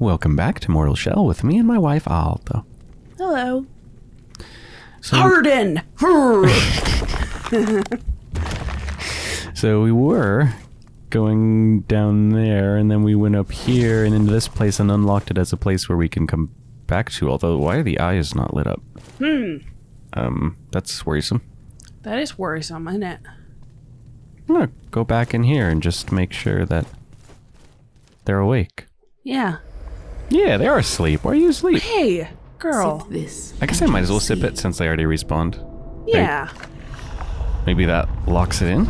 Welcome back to Mortal Shell with me and my wife Alto. Hello. So, Harden! so we were going down there, and then we went up here and into this place and unlocked it as a place where we can come back to. Although, why are the eyes not lit up? hmm. Um, that's worrisome. That is worrisome, isn't it? I'm gonna go back in here and just make sure that they're awake. Yeah. Yeah, they are asleep. Why are you asleep? Hey, girl. Sip this. I guess I might as well sip it since they already respawned. Yeah. Maybe that locks it in.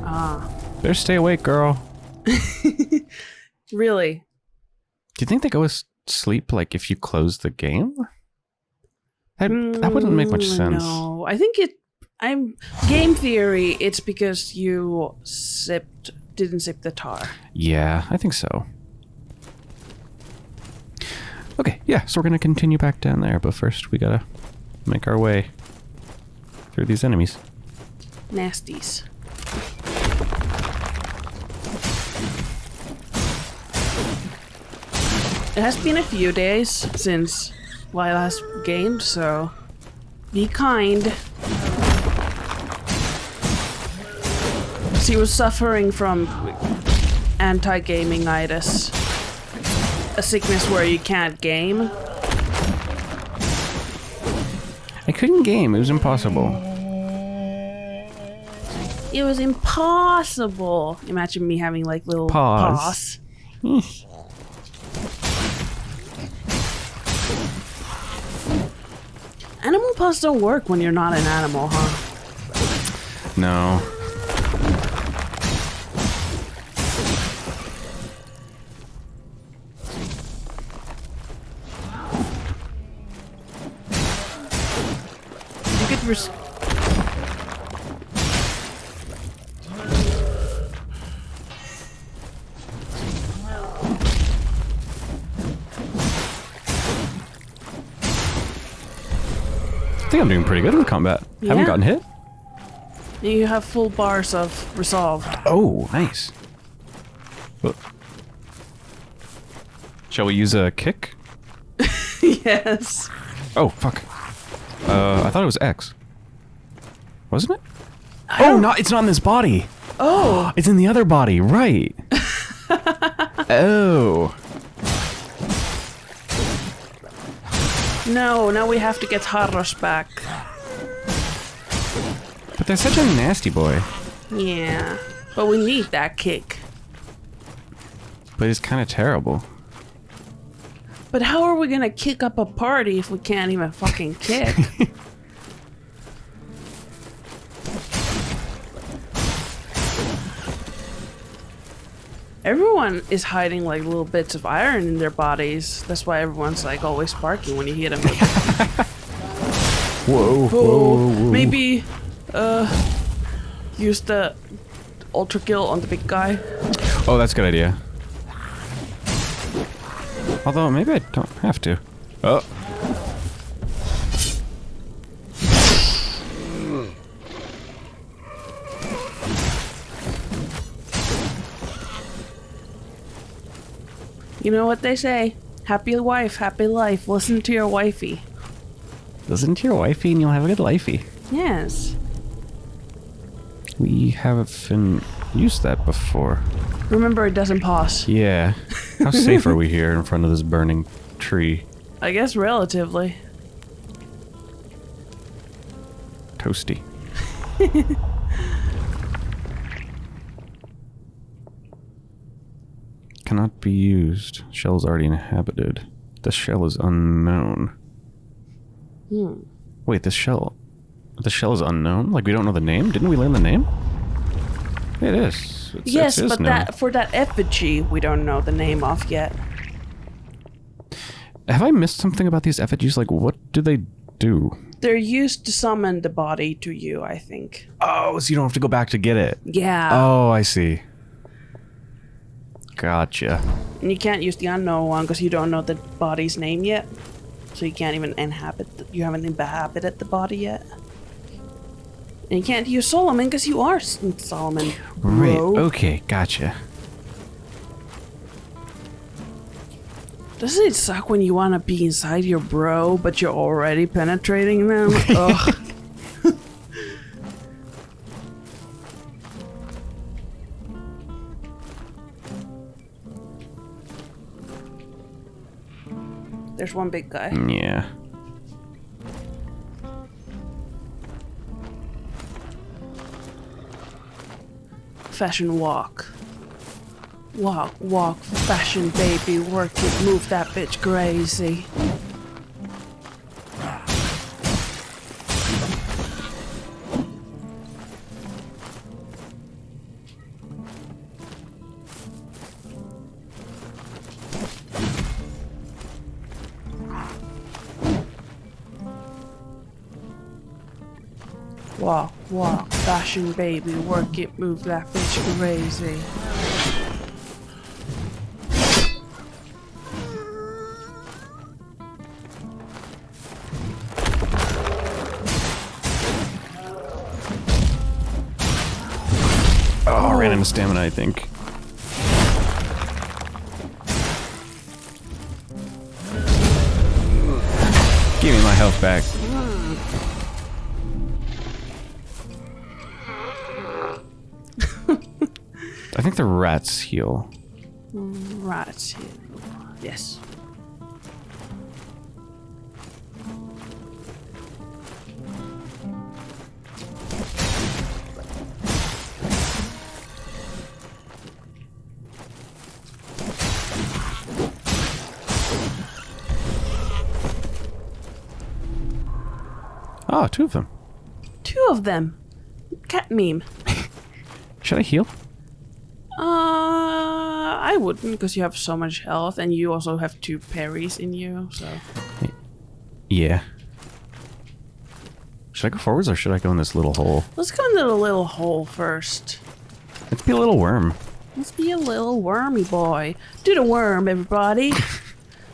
Ah. Better stay awake, girl. Really? Do you think they go to sleep like if you close the game? That, that wouldn't make much Mm, sense. No, I think it. I'm game theory. It's because you sipped, didn't sip the tar. Yeah, I think so. Okay, yeah, so we're gonna continue back down there, but first we gotta make our way through these enemies. Nasties. It has been a few days since my last game, so be kind. She was suffering from anti-gaming-itis, a sickness where you can't game. I couldn't game, it was impossible. It was impossible. Imagine me having like little Paws. paws. Animal paws don't work when you're not an animal, huh? No. I think I'm doing pretty good with combat. Haven't gotten hit? you have full bars of resolve. Oh, nice. Shall we use a kick? yes. Oh, fuck. Uh, I thought it was X. Wasn't it? Oh, not, it's not in this body. Oh, It's in the other body, right. oh. no, now we have to get Harros back. But they're such a nasty boy. Yeah. But we need that kick. But it's kind of terrible. But how are we gonna kick up a party if we can't even fucking kick? Everyone is hiding like little bits of iron in their bodies. That's why everyone's like always sparking when you hit them. Whoa, oh, maybe uh, use the ultra kill on the big guy. Oh, that's a good idea. Although, maybe I don't have to. Oh. You know what they say? Happy wife, happy life. Listen to your wifey. Listen to your wifey and you'll have a good lifey. Yes. We haven't used that before. Remember, it doesn't pause. Yeah. How safe are we here in front of this burning tree? I guess relatively. Toasty. Cannot be used. Shell is already inhabited. The shell is unknown. Hmm. Wait, this shell... The shell is unknown? Like, we don't know the name? Didn't we learn the name? It is. It's, yes, it is but known. that for that effigy, we don't know the name of yet. Have I missed something about these effigies? Like, what do they do? They're used to summon the body to you, I think. Oh, so you don't have to go back to get it. Yeah. Oh, I see. Gotcha. And you can't use the unknown one because you don't know the body's name yet. So you can't even inhabit. The, you haven't inhabited the body yet. And you can't use Solomon because you are Solomon. Right. Okay. Gotcha. Doesn't it suck when you want to be inside your bro, but you're already penetrating them? Ugh. There's one big guy. Yeah. Fashion walk. Walk, walk, fashion baby, work it, move that bitch crazy. Walk, baby, work it, move that bitch crazy. Oh, I ran into stamina, I think. Give me my health back. I think the rats heal. Rats heal. Yes. Oh, two of them. Two of them. Cat meme. Should I heal? I wouldn't because you have so much health and you also have two parries in you, so. Yeah. Should I go forwards or should I go in this little hole? Let's go into the little hole first. Let's be a little worm. Let's be a little wormy boy. Do the worm, everybody.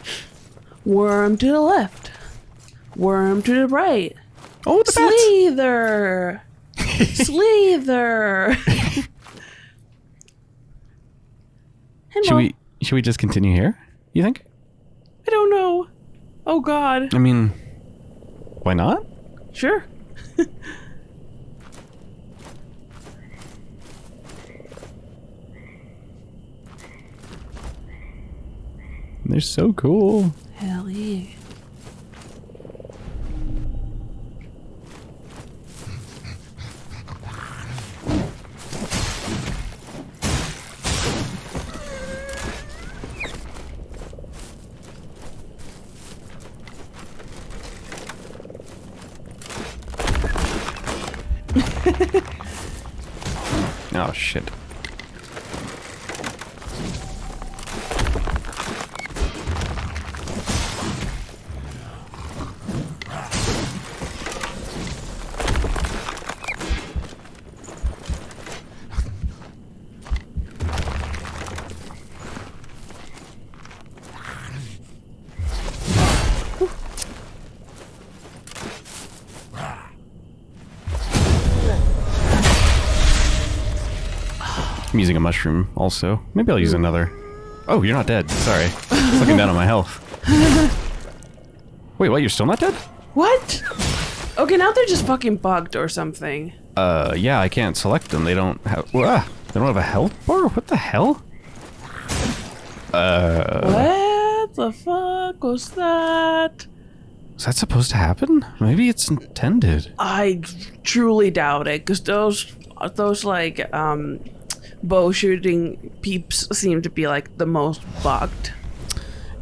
worm to the left. Worm to the right. Oh, the! Slither! Slither! Hello. Should we should we just continue here? You think? I don't know. Oh god. I mean, why not? Sure. They're so cool. Hell yeah. Using a mushroom also. Maybe I'll use another. Oh, you're not dead. Sorry. I was looking down on my health. Wait, what? You're still not dead? What? Okay, now they're just fucking bugged or something. Uh, yeah, I can't select them. They don't have. Wah, they don't have a health bar? What the hell? Uh, What the fuck was that? is that supposed to happen? Maybe it's intended. I truly doubt it, because those, those like, um, bow shooting peeps seem to be like the most bugged.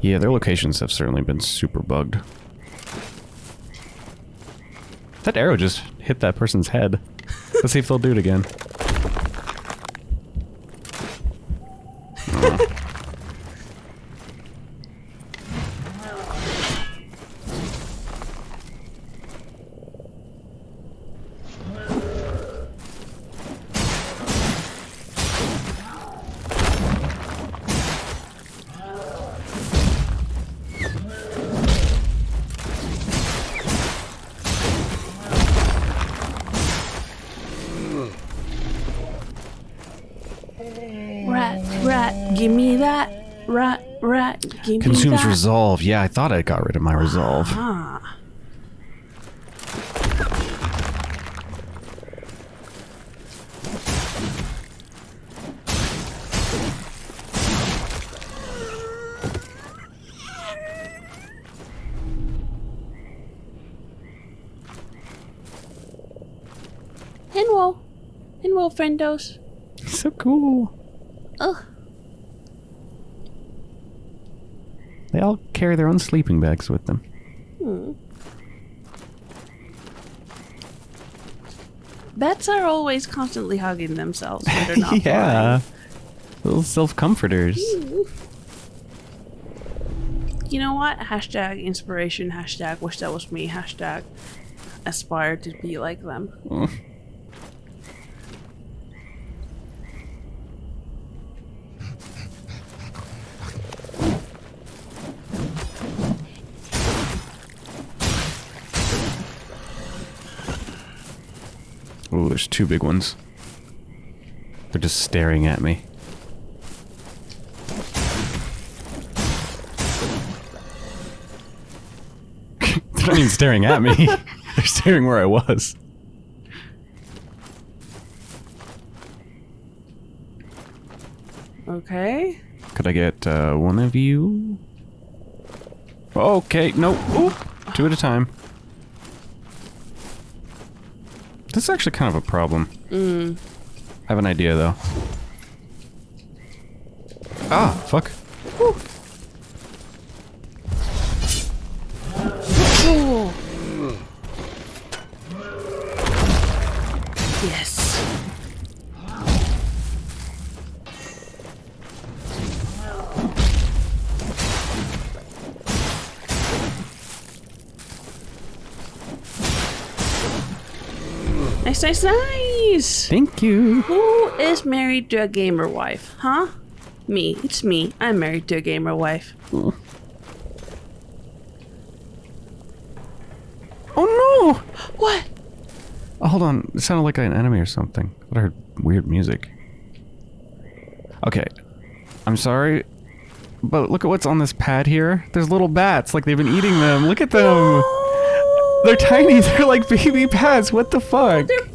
Yeah, their locations have certainly been super bugged. That arrow just hit that person's head. Let's see if they'll do it again. Resolve. Yeah, I thought I got rid of my resolve. Ah. Henwo. Henwo, friendos. So cool. Ugh. They all carry their own sleeping bags with them. Hmm. Bats are always constantly hugging themselves when they're not yeah. Little self comforters. Hmm. You know what? Hashtag inspiration, hashtag wish that was me, hashtag aspire to be like them. Hmm. Ooh, there's two big ones. They're just staring at me. They're not even staring at me. They're staring where I was. Okay. Could I get uh, one of you? Okay, no. Ooh, two at a time. This is actually kind of a problem. Mm. I have an idea, though. Ah, fuck. Cool. Yes. Nice, nice. Thank you. Who is married to a gamer wife? Huh? Me. It's me. I'm married to a gamer wife. Oh no! What? Oh, hold on. It sounded like an enemy or something. I thought I heard weird music. Okay. I'm sorry. But look at what's on this pad here. There's little bats, like they've been eating them. Look at them. They're tiny. They're like baby bats. What the fuck? They're.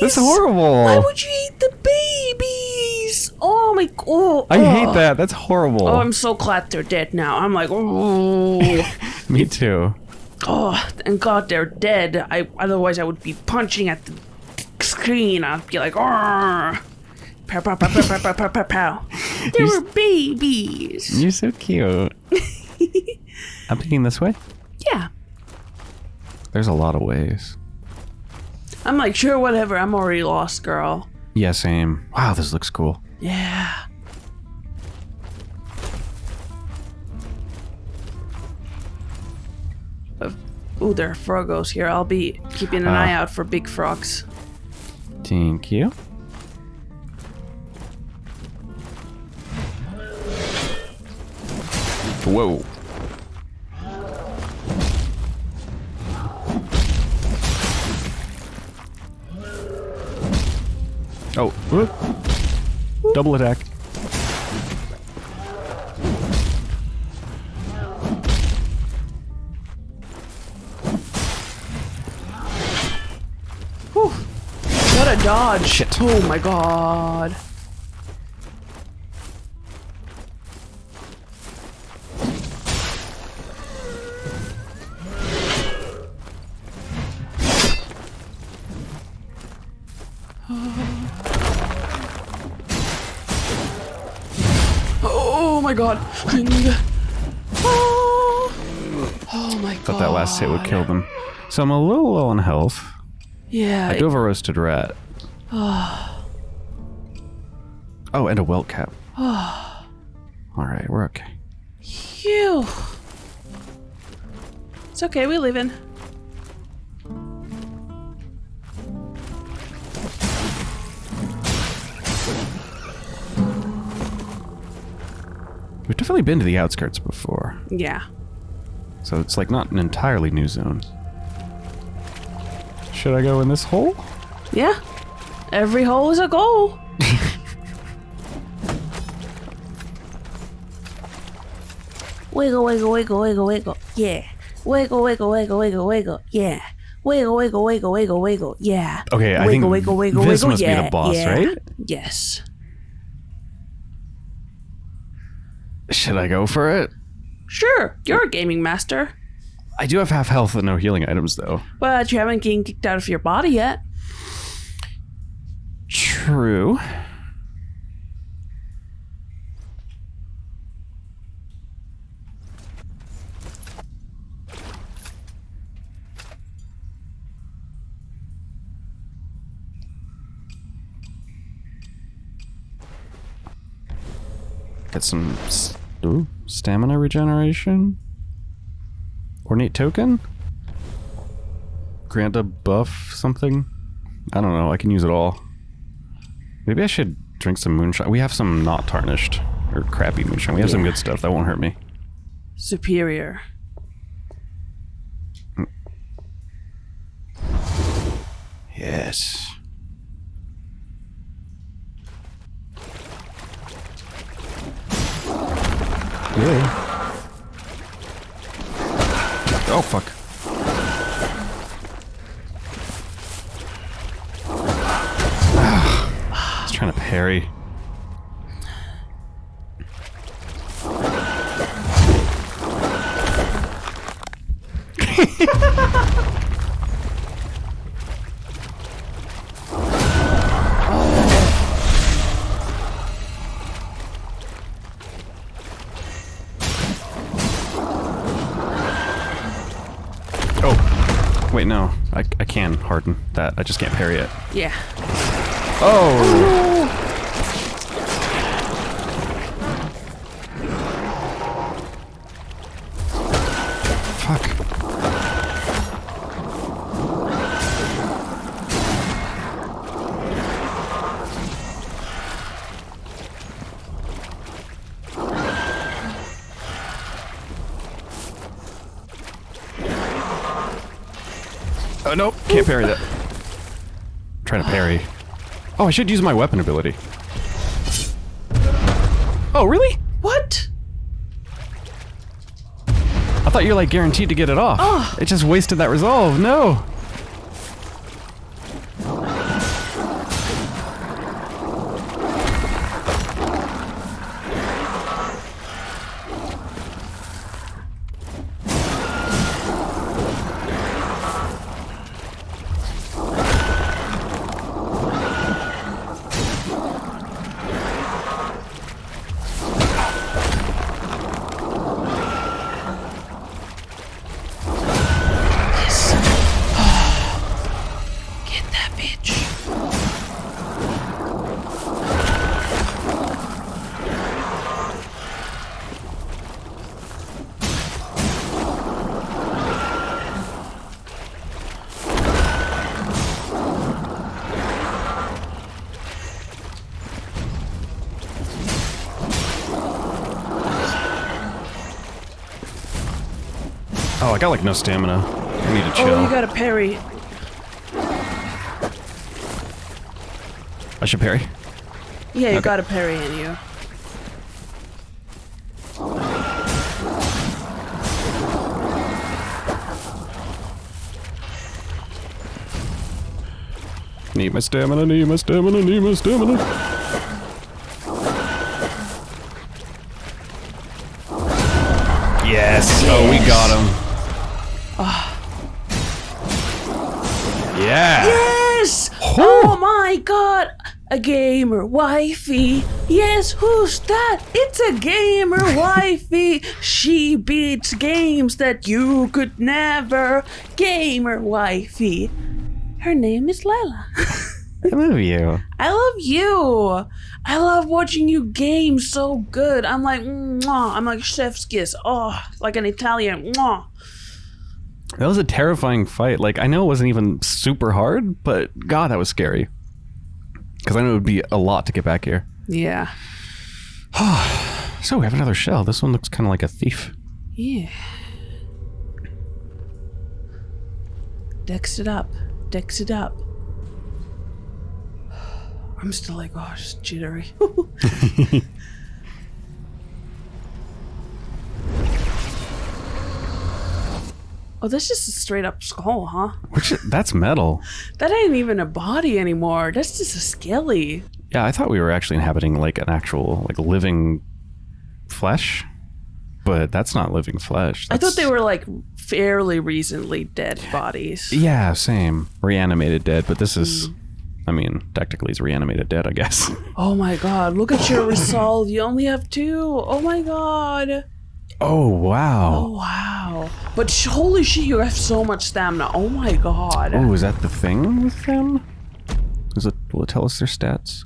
That's horrible. Why would you eat the babies? Oh my god. Oh, I hate that. That's horrible. Oh, I'm so glad they're dead now. I'm like, oh. Me too. Oh, and God, they're dead. I otherwise I would be punching at the screen. I'd be like, oh. Pow, pow, pow, pow, pow, pow, pow, pow. There you're were babies. You're so cute. I'm thinking this way? Yeah. There's a lot of ways. I'm like, sure, whatever. I'm already lost, girl. Yeah, same. Wow, this looks cool. Yeah. Uh, Ooh, there are frogos here. I'll be keeping an Ah. eye out for big frogs. Thank you. Whoa. Oh, whoop. double attack. Whew. What a dodge. Shit. Oh my god. God. Oh, oh my god. Thought that last hit would kill them. So I'm a little low on health. Yeah. I do have a roasted rat. oh, and a welt cap. Alright, we're okay. Phew. It's okay, we live in. Definitely been to the outskirts before. Yeah. So it's like not an entirely new zone. Should I go in this hole? Yeah. Every hole is a goal. Wiggle, wiggle, wiggle, wiggle, wiggle. Yeah. Wiggle, wiggle, wiggle, wiggle, wiggle. Yeah. Wiggle, wiggle, wiggle, wiggle, wiggle. Yeah. Okay, I wiggle, think wiggle, wiggle, this wiggle. must be the boss, yeah. right? Yes. Should I go for it? Sure, you're a gaming master, I do have half health and no healing items, though. but you haven't been kicked out of your body yet. True. Get some ooh, stamina regeneration. Ornate token? Grant a buff something? I don't know. I can use it all. Maybe I should drink some moonshine. We have some not tarnished or crappy moonshine. We have some good stuff that won't hurt me. Superior. Yes. Yeah. I just can't parry it. Yeah. Oh! Fuck. Oh, nope. Can't parry that. Trying to parry. Oh, I should use my weapon ability. Oh, really? What? I thought you're like guaranteed to get it off. Oh. It just wasted that resolve. No. I got like no stamina. I need to oh, chill. Oh, you got a parry. I should parry. Yeah, you Okay. got a parry in you. Need my stamina, need my stamina, need my stamina. Yeah. Yes! Oh my god! A gamer wifey. Yes, who's that? It's a gamer wifey. She beats games that you could never. Gamer wifey. Her name is Lila. I love you. I love you. I love watching you game so good. I'm like, mwah. I'm like chef's kiss. Oh, like an Italian. Mwah. That was a terrifying fight. Like, I know it wasn't even super hard, but God, that was scary. Because I know it would be a lot to get back here. Yeah. So we have another shell. This one looks kind of like a thief. Yeah. Dex it up. Dex it up. I'm still like, oh, just jittery. Oh, that's just a straight up skull, huh? Which that's metal. That ain't even a body anymore. That's just a skelly. Yeah, I thought we were actually inhabiting like an actual like living flesh, but that's not living flesh. I thought they were like fairly recently dead bodies. Yeah, same. Reanimated dead, but this is. Hmm. I mean, technically, it's reanimated dead, I guess. Oh my god, look at your resolve. You only have two. Oh my god. Oh wow. Oh wow. But sh- holy shit, you have so much stamina. Oh my god. Oh, is that the thing with them? Is it? Will it tell us their stats?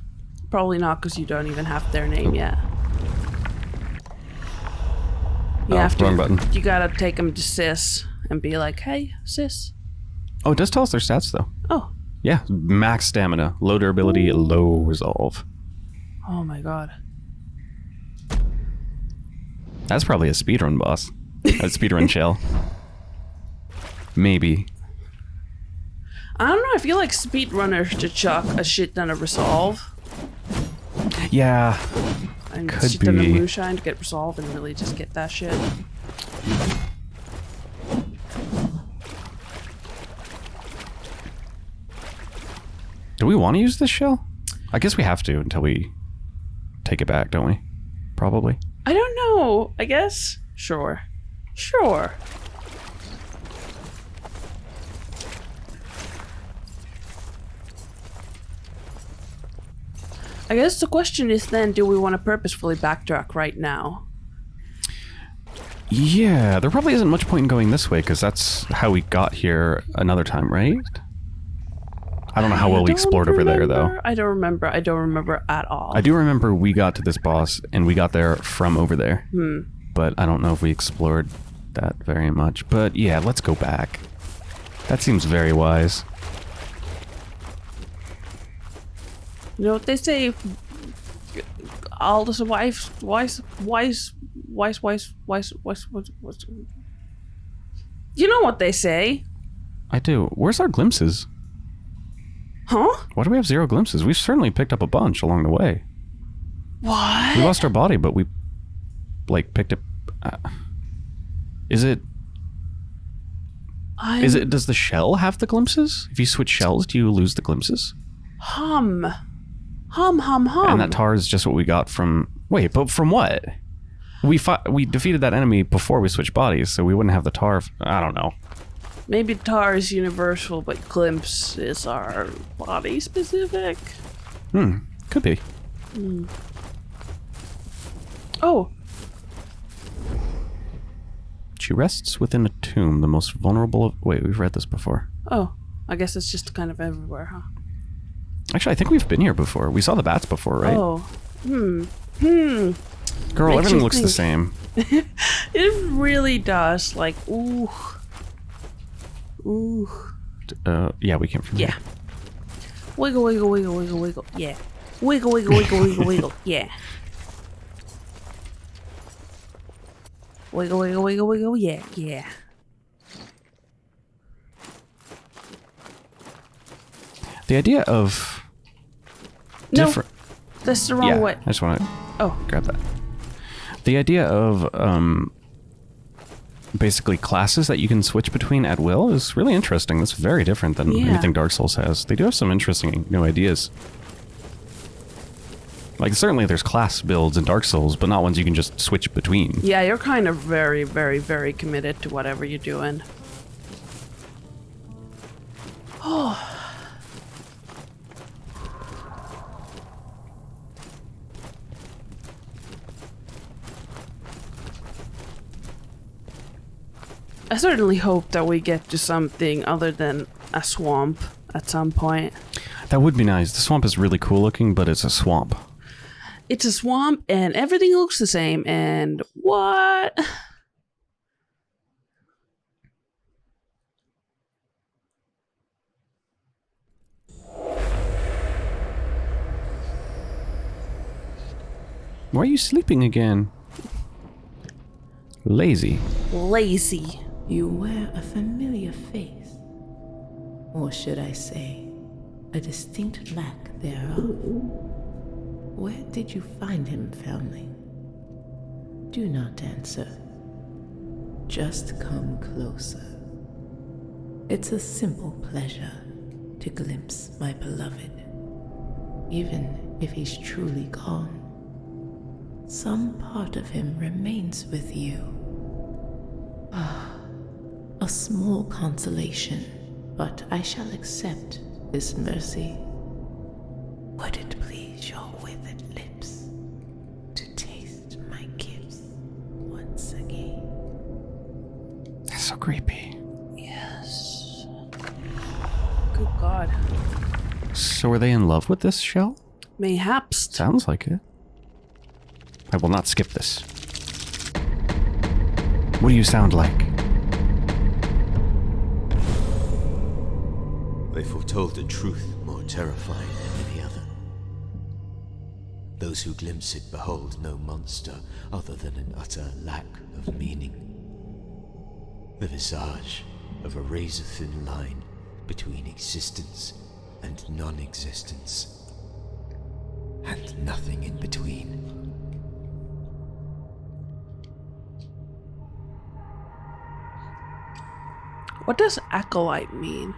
Probably not because you don't even have their name oh. yet. You Oh, have to. wrong button. You gotta take them to sis and be like, hey, sis. Oh, it does tell us their stats though. Oh. Yeah, max stamina, low durability, low resolve. Oh my god. That's probably a speedrun boss. A speedrun shell. Maybe. I don't know. I feel like speedrunners should chuck a shit ton of resolve Yeah. and Could shit ton of moonshine to get resolve and really just get that shit. Do we want to use this shell? I guess we have to until we take it back, don't we? Probably. I don't know. I guess. Sure. Sure. I guess the question is then do we want to purposefully backtrack right now? Yeah, there probably isn't much point in going this way because that's how we got here another time, right? I don't know how well we explored over there, though. I don't remember. I don't remember at all. I do remember we got to this boss and we got there from over there. Hmm. But I don't know if we explored that very much. But yeah, let's go back. That seems very wise. You know what they say? All the wives, wise, wise, wise, wise, wise, wise, wise, wise. You know what they say, I do. Where's our glimpses? Huh? Why do we have zero glimpses? We've certainly picked up a bunch along the way. What? We lost our body, but we, like, picked up... Uh, is it... I'm Is it... Does the shell have the glimpses? If you switch shells, do you lose the glimpses? hum, hum, hum, hum? And that tar is just what we got from... Wait, but from what? We fought, we defeated that enemy before we switched bodies, so we wouldn't have the tar. I don't know. Maybe tar is universal, but glimpse is our body specific. Hmm, could be. Oh, She rests within a tomb, the most vulnerable of. Wait, we've read this before. oh. I guess it's just kind of everywhere, huh? Actually, I think we've been here before. We saw the bats before, right? Oh. Hmm. Hmm. Girl, makes everything looks the same. It really does. Like, ooh. Ooh. Uh, yeah, we came from. Yeah. Wiggle, wiggle, wiggle, wiggle, wiggle. Yeah. Wiggle, wiggle, wiggle, wiggle, wiggle. Yeah. Wiggle, wiggle, wiggle, wiggle. Yeah, yeah. The idea of No, different. that's the wrong yeah, way. I just want to Oh, grab that. The idea of um, basically classes that you can switch between at will is really interesting. That's very different than Yeah. anything Dark Souls has. They do have some interesting new ideas. Like certainly there's class builds in Dark Souls, but not ones you can just switch between. yeah, you're kind of very, very, very committed to whatever you're doing. Oh, I certainly hope that we get to something other than a swamp at some point. That would be nice. The swamp is really cool looking, but it's a swamp. It's a swamp and everything looks the same and what? Why are you sleeping again? Lazy. Lazy. You wear a familiar face. Or should I say, a distinct lack thereof. Where did you find him, foundling? Do not answer. Just come closer. It's a simple pleasure to glimpse my beloved. Even if he's truly gone, some part of him remains with you. Ah, a small consolation, but I shall accept this mercy. Would it please your withered lips to taste my gifts once again? That's so creepy. Yes. Good God. So are they in love with this shell? Mayhaps. Sounds like it. I will not skip this. What do you sound like? They foretold a truth more terrifying than any other. Those who glimpse it behold no monster other than an utter lack of meaning. The visage of a razor thin line between existence and non existence. And nothing in between. What does acolyte mean?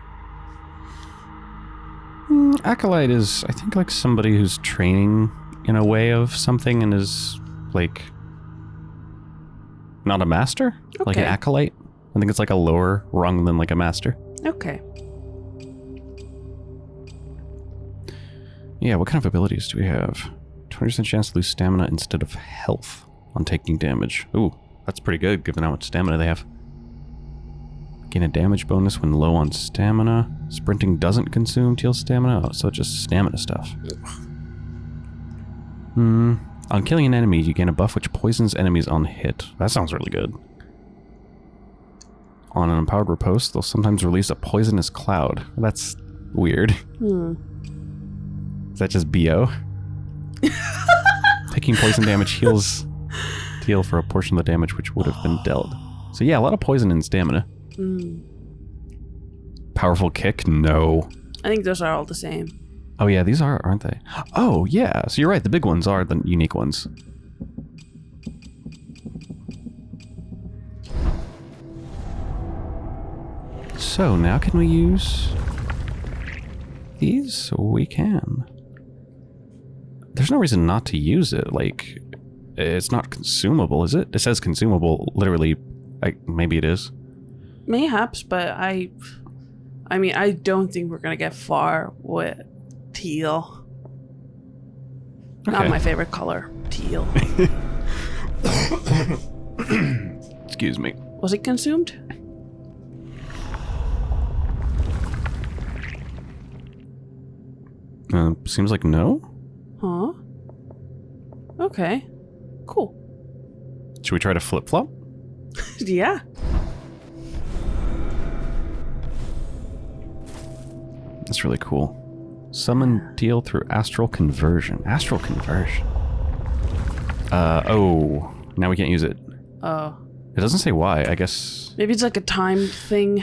Hmm, acolyte is, I think, like somebody who's training in a way of something and is like not a master, like an acolyte. I think it's like a lower rung than like a master. Okay. Yeah, what kind of abilities do we have? 20% chance to lose stamina instead of health on taking damage. Ooh, that's pretty good given how much stamina they have. Gain a damage bonus when low on stamina. Sprinting doesn't consume teal stamina, oh, so it's just stamina stuff. Hmm. On killing an enemy, you gain a buff which poisons enemies on hit. That sounds really good. On an empowered riposte, they'll sometimes release a poisonous cloud. That's weird. Hmm. Is that just BO? Taking poison damage heals Tiel for a portion of the damage which would have been dealt. So yeah, a lot of poison and stamina. Hmm. Powerful kick? No. I think those are all the same. Oh yeah, these are, aren't they? Oh yeah, so you're right, the big ones are the unique ones. So now can we use these? We can. There's no reason not to use it. Like, it's not consumable, is it? It says consumable, literally. I, maybe it is. Mayhaps, but I. I mean, I don't think we're gonna get far with Tiel. Not my favorite color, teal. Excuse me. Was it consumed? Uh, seems like no. Huh? Okay. Cool. Should we try to flip flop? yeah. That's really cool. Summon Tiel through astral conversion. Astral conversion. Uh oh. Now we can't use it. Oh. It doesn't say why. I guess Maybe it's like a time thing.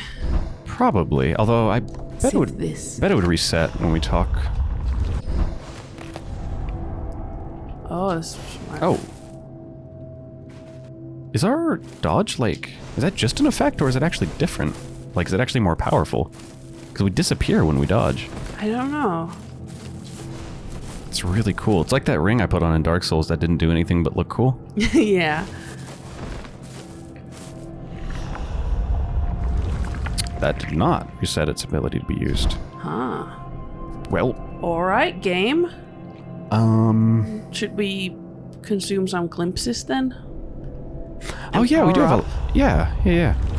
probably. Although I bet it would this. bet it would reset when we talk. Oh, this. Oh. Is our dodge like is that just an effect or is it actually different? Like is it actually more powerful? Because we disappear when we dodge. I don't know. It's really cool. It's like that ring I put on in Dark Souls that didn't do anything but look cool. yeah. That did not reset its ability to be used. Huh. Well, Alright, game. um. Should we consume some glimpses then? Oh yeah, we do have a. Yeah, yeah, yeah.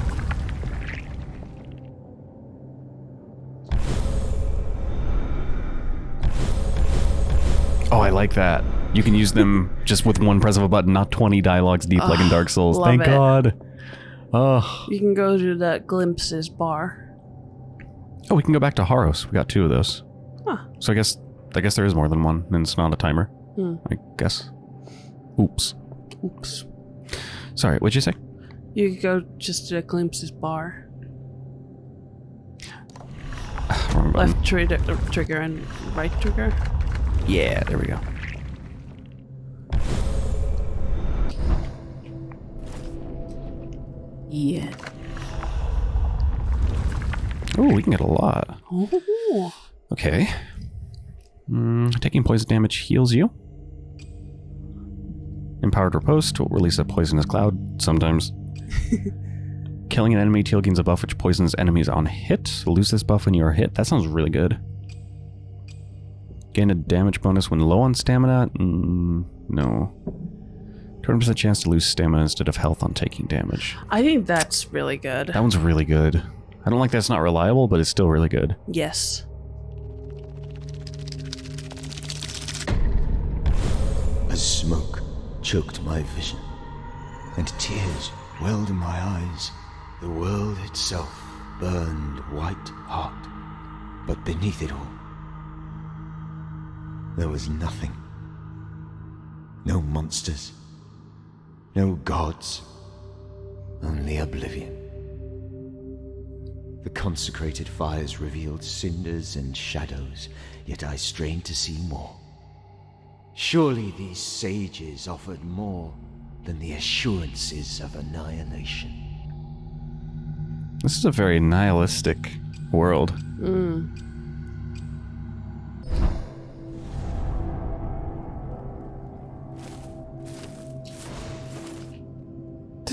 Oh, I like that. You can use them just with one press of a button, not 20 dialogues deep like in Dark Souls. Thank it. God. Oh. You can go to that glimpses bar. oh, we can go back to Harros. We got two of those. Huh. So I guess I guess there is more than one, and it's not a timer. Hmm. I guess. Oops. Oops. Sorry, what'd you say? You could go just to the glimpses bar. Left trigger, uh, trigger and right trigger. Yeah, there we go. Yeah. Oh, we can get a lot. Ooh. Okay. Mm, taking poison damage heals you. Empowered Riposte will release a poisonous cloud sometimes. Killing an enemy Tiel gains a buff which poisons enemies on hit. Lose this buff when you are hit. That sounds really good. Gain a damage bonus when low on stamina? Mm, no. 20% chance to lose stamina instead of health on taking damage. I think that's really good. That one's really good. I don't like that's not reliable, but it's still really good. Yes. As smoke choked my vision, and tears welled in my eyes, the world itself burned white hot. But beneath it all, there was nothing. No monsters. No gods. Only oblivion. The consecrated fires revealed cinders and shadows, yet I strained to see more. Surely these sages offered more than the assurances of annihilation. This is a very nihilistic world. Hmm.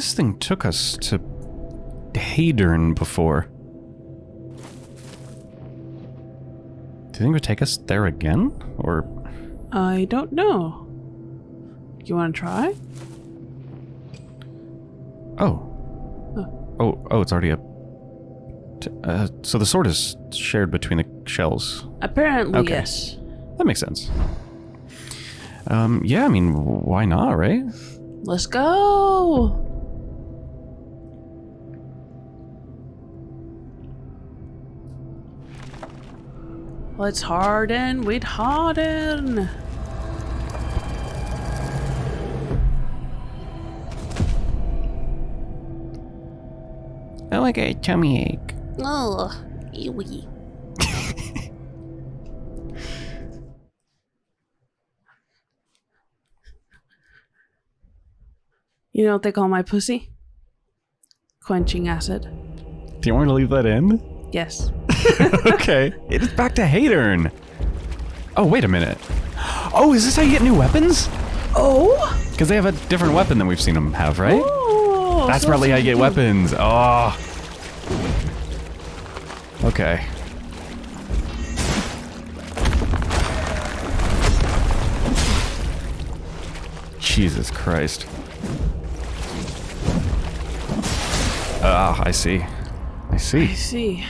This thing took us to Hadern before. Do you think it would take us there again? Or I don't know. You want to try? oh, oh, oh, it's already up. Uh, so the sword is shared between the shells. Apparently, Okay. yes. That makes sense. Um, yeah, I mean, why not, right? Let's go. Let's harden with harden. Oh, I got a tummy ache. Ugh, ewy. you know what they call my pussy? Quenching acid. Do you want me to leave that in? Yes. okay. It is back to Hadern. Oh, wait a minute. Oh, is this how you get new weapons? Oh. Because they have a different weapon than we've seen them have, right? Oh, That's so probably how you get weapons. Oh. Okay. Jesus Christ. Ah, I see. I see. I see.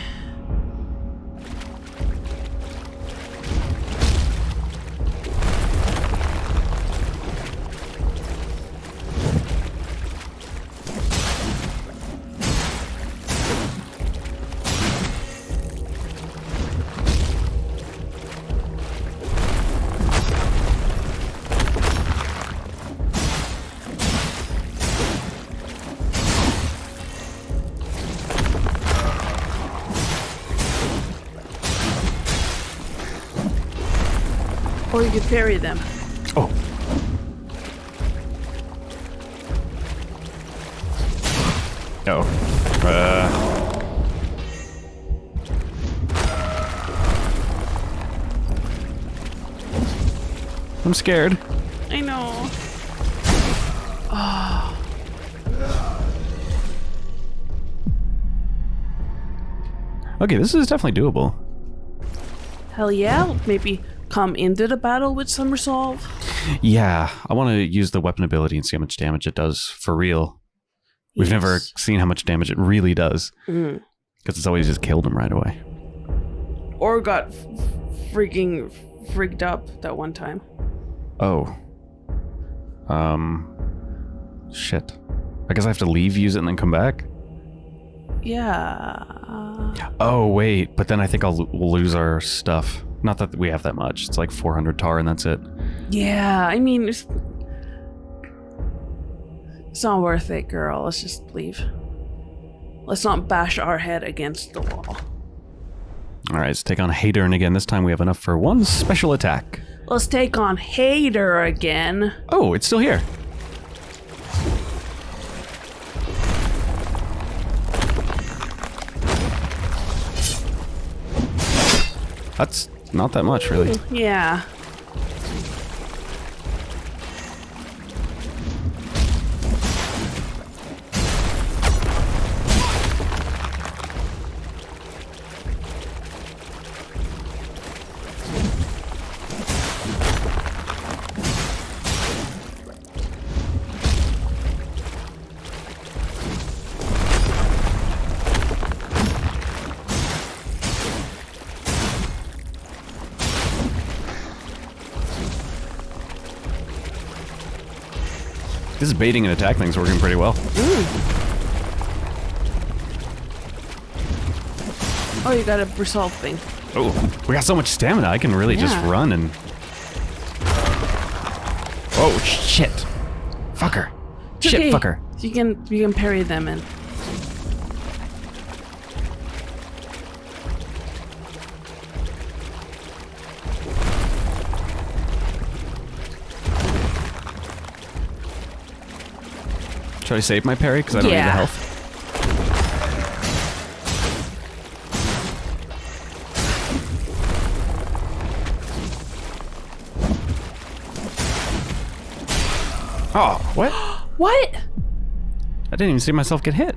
Scared. I know. Okay, this is definitely doable. Hell yeah. Maybe come into the battle with some resolve. Yeah, I want to use the weapon ability and see how much damage it does for real. We've never seen how much damage it really does. Mm. Because it's always just killed him right away. Or got f- freaking freaked up that one time. Oh. Um. Shit. I guess I have to leave, use it, and then come back? Yeah. Oh, wait. But then I think I'll we'll lose our stuff. Not that we have that much. It's like 400 tar and that's it. Yeah, I mean, it's, it's not worth it, girl. Let's just leave. Let's not bash our head against the wall. All right, let's take on Hadern again. This time we have enough for one special attack. Let's take on Hadern again. Oh, it's still here. That's not that much, really. Yeah. This baiting and attack thing's working pretty well. Oh, you got a resolve thing. Oh, we got so much stamina. I can really just run and. Oh shit! Fucker! It's Shit, okay. fucker! You can you can parry them and Should I save my parry because I don't need the health? Oh, what? what? I didn't even see myself get hit.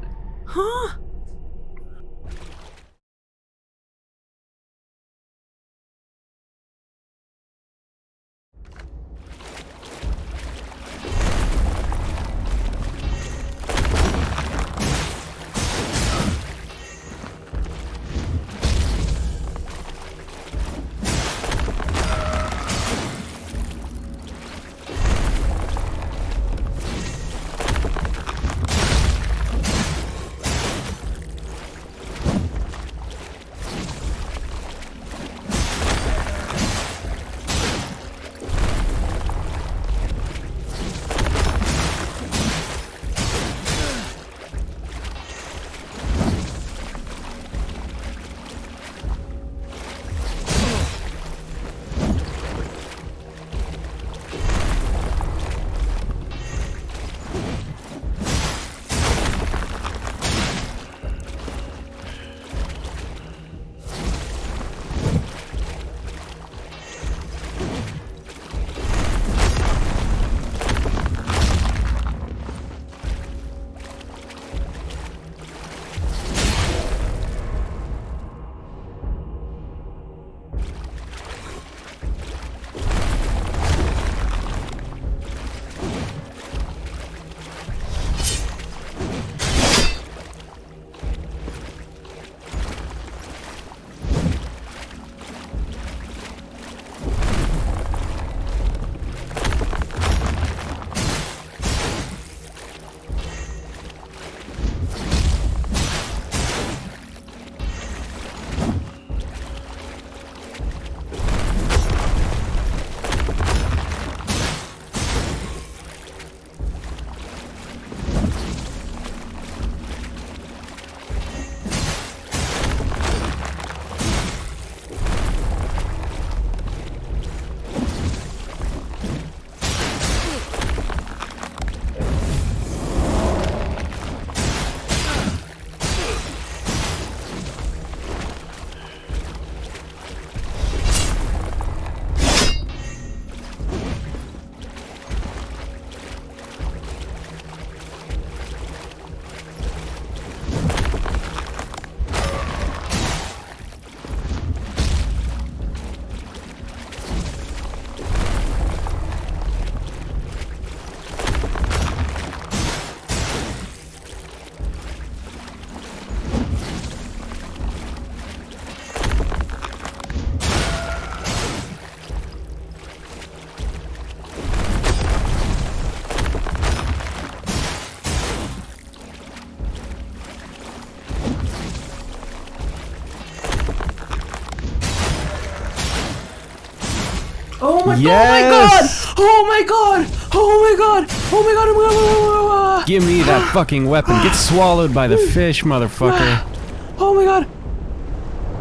Oh my, Yes! Oh, oh my god! Oh my god! Oh my god! Oh my god! Oh my god! Give me that fucking weapon. Get swallowed by the fish, motherfucker. Oh my god!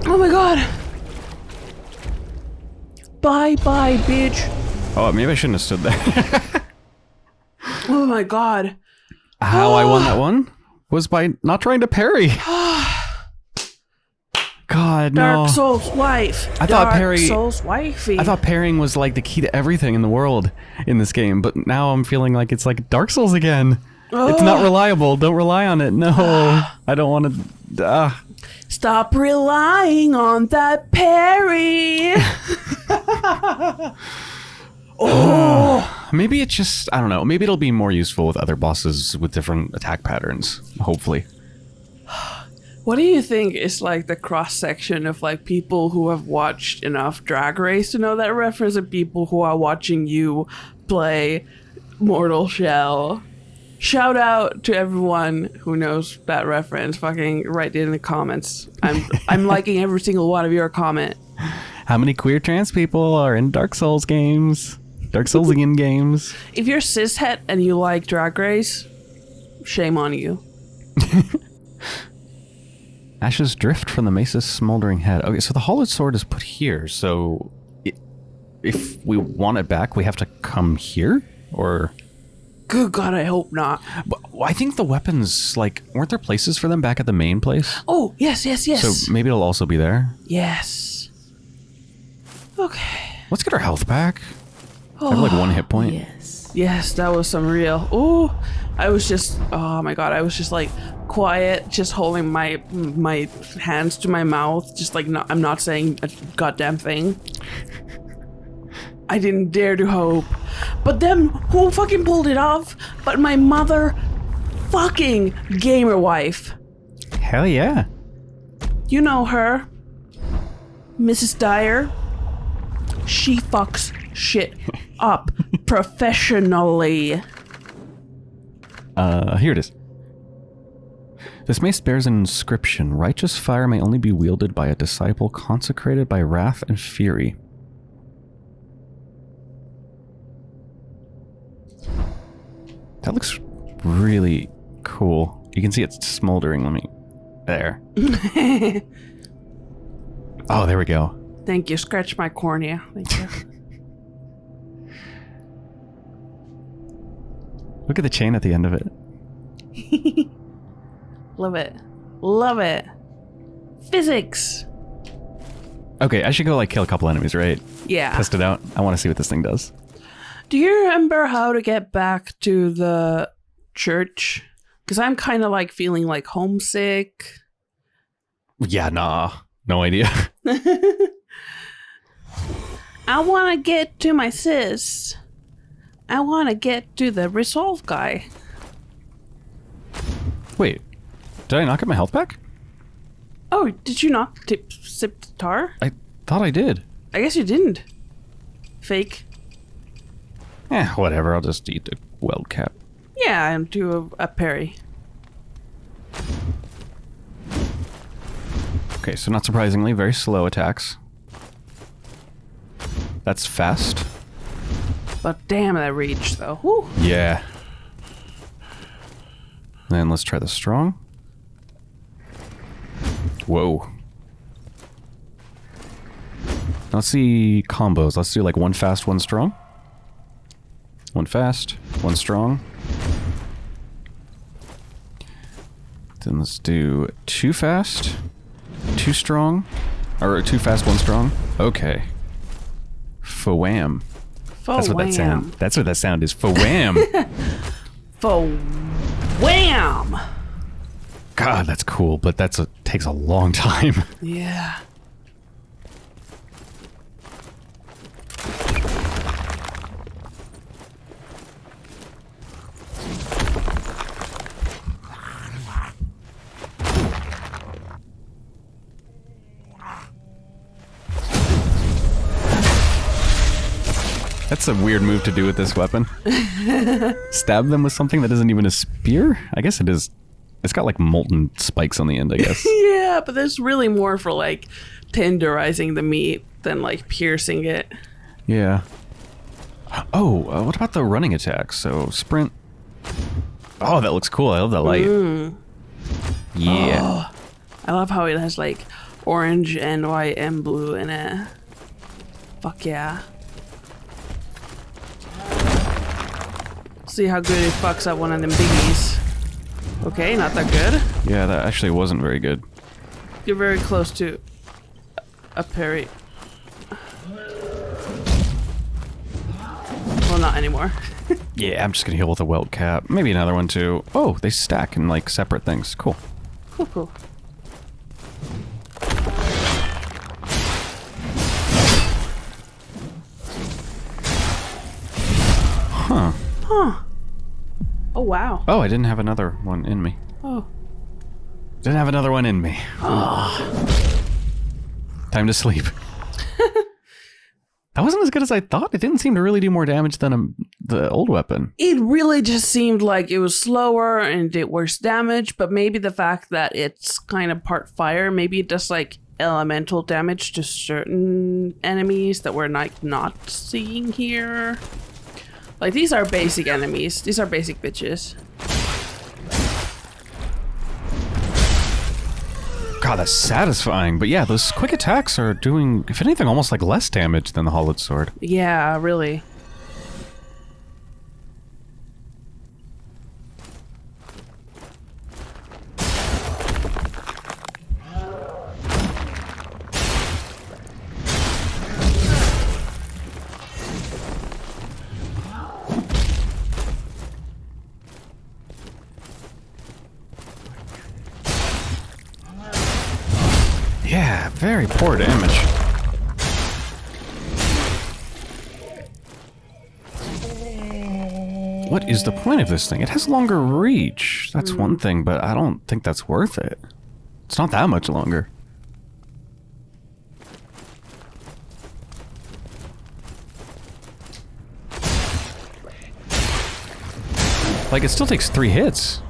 Oh my god! Bye bye, bitch! Oh, maybe I shouldn't have stood there. Oh my god! How I won that one was by not trying to parry. God, no. Dark Souls wife. I thought Dark Perry- Souls wifey. I thought pairing was like the key to everything in the world in this game, but now I'm feeling like it's like Dark Souls again. It's not reliable. Don't rely on it. No, I don't want to. Uh, Stop relying on that Perry. Oh, maybe it's just I don't know. Maybe it'll be more useful with other bosses with different attack patterns. Hopefully. What do you think is like the cross section of like people who have watched enough Drag Race to know that reference and people who are watching you play Mortal Shell? Shout out to everyone who knows that reference. Fucking write it in the comments. I'm I'm liking every single one of your comment. How many queer trans people are in Dark Souls games? Dark Souls Soulsian games. If you're cishet and you like Drag Race, shame on you. Ashes drift from the mace's smoldering head. Okay, so the hallowed sword is put here. So i if we want it back, we have to come here, or Good God, I hope not. But I think the weapons, like, weren't there places for them back at the main place? Oh, yes, yes, yes. So maybe it'll also be there. yes. Okay. Let's get our health back. I have like one hit oh, point. Yes. Yes, that was some real. Oh, I was just. Oh my God, I was just like quiet, just holding my my hands to my mouth, just like not, I'm not saying a goddamn thing. I didn't dare to hope. But then who fucking pulled it off? But my mother fucking gamer wife. Hell yeah. You know her. Mrs. Dyer. She fucks shit up professionally. Uh, here it is. This mace bears an inscription. Righteous fire may only be wielded by a disciple consecrated by wrath and fury. That looks really cool. You can see it's smoldering. Let me. There. oh, there we go. Thank you. Scratch my cornea. Thank you. Look at the chain at the end of it. Love it. Love it. Physics. Okay, I should go like kill a couple enemies, right? Yeah. Test it out. I want to see what this thing does. Do you remember how to get back to the church? Because I'm kind of like feeling like homesick. Yeah, nah. No idea. I want to get to my sis. I want to get to the resolve guy. Wait, did I not get my health back? Oh, did you not tip, sip the tar? I thought I did. I guess you didn't. Fake. Eh, whatever. I'll just eat the Weltcap. Yeah, and do a, a parry. Okay, so not surprisingly, very slow attacks. That's fast. But damn that reach though. Whew. Yeah. Then let's try the strong. Whoa. Let's see combos. Let's do like one fast, one strong. One fast, one strong. Then let's do two fast, two strong, or two fast, one strong. Okay. Fawam. That's what that sound. That's what that sound is. Fawam. For wham! God, that's cool, but that's a takes a long time. Yeah. That's a weird move to do with this weapon. Stab them with something that isn't even a spear? I guess it is. It's got like molten spikes on the end, I guess. Yeah, but there's really more for like tenderizing the meat than like piercing it. yeah. Oh, uh, what about the running attacks? So sprint. Oh, that looks cool. I love that light. Yeah. I love how it has like orange and white and blue in it. Fuck yeah. See how good it fucks up one of them biggies. Okay, not that good. Yeah, that actually wasn't very good. You're very close to a parry. Well, not anymore. Yeah, I'm just gonna heal with a Weltcap. Maybe another one too. Oh, they stack in like separate things. Cool. Cool, cool. Huh. Oh, wow. Oh, I didn't have another one in me. Oh. Didn't have another one in me. Time to sleep. that wasn't as good as I thought. It didn't seem to really do more damage than um, the old weapon. It really just seemed like it was slower and did worse damage, but maybe the fact that it's kind of part fire, maybe it does like elemental damage to certain enemies that we're like not seeing here. Like these are basic enemies. These are basic bitches. God, that's satisfying. But yeah, those quick attacks are doing, if anything, almost like less damage than the hallowed sword. Yeah, really. Yeah, very poor damage. What is the point of this thing? It has longer reach. That's hmm. one thing, but I don't think that's worth it. It's not that much longer. Like, it still takes three hits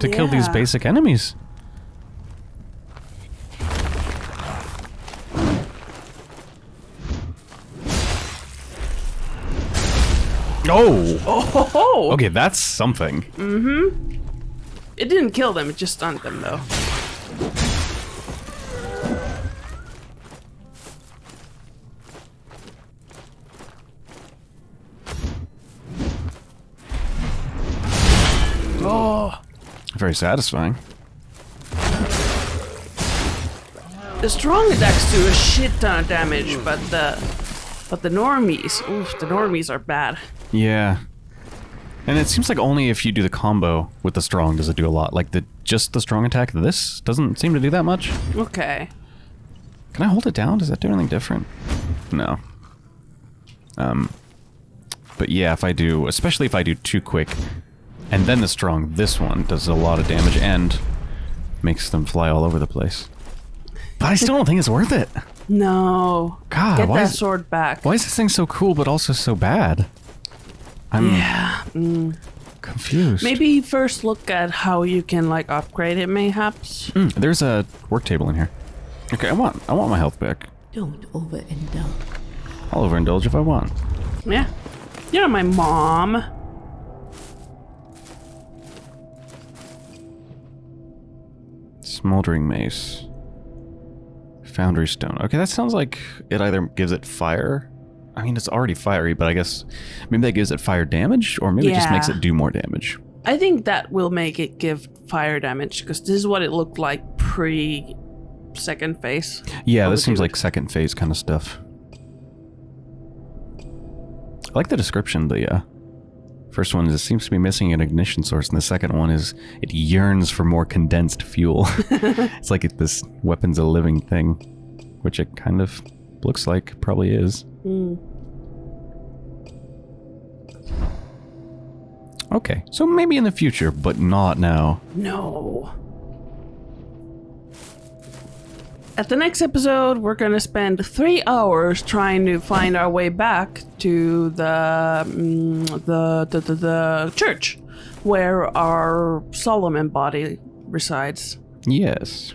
to kill these basic enemies. Oh! Oh, Okay, that's something. Mm-hmm. It didn't kill them, it just stunned them though. Oh, Very satisfying. the strong attacks do a shit ton of damage, but the but the normies, oof, the normies are bad. Yeah. And it seems like only if you do the combo with the strong does it do a lot. Like the just the strong attack, this doesn't seem to do that much. Okay. Can I hold it down? Does that do anything different? No. Um, but yeah, if I do, especially if I do too quick, and then the strong, this one does a lot of damage and makes them fly all over the place. But I still don't think it's worth it. No. God, Get why that is- sword back. Why is this thing so cool but also so bad? I'm Yeah. mm. confused. Maybe first look at how you can like upgrade it mayhaps. Mm, there's a work table in here. Okay, I want I want my health back. Don't overindulge. I'll overindulge if I want. Yeah. You're my mom. Smoldering mace. Foundry stone. Okay, that sounds like it either gives it fire. I mean, it's already fiery, but I guess maybe that gives it fire damage, or maybe it just makes it do more damage. I think that will make it give fire damage because this is what it looked like pre second phase. Yeah, this seems like second phase kind of stuff. I like the description. The uh, first one is it seems to be missing an ignition source, and the second one is it yearns for more condensed fuel. it's like it, this weapon's a living thing, which it kind of looks like, probably is. Okay, so maybe in the future, but not now. No. At the next episode, we're gonna spend three hours trying to find our way back to the mm, the, the, the the church where our Solomon body resides. Yes.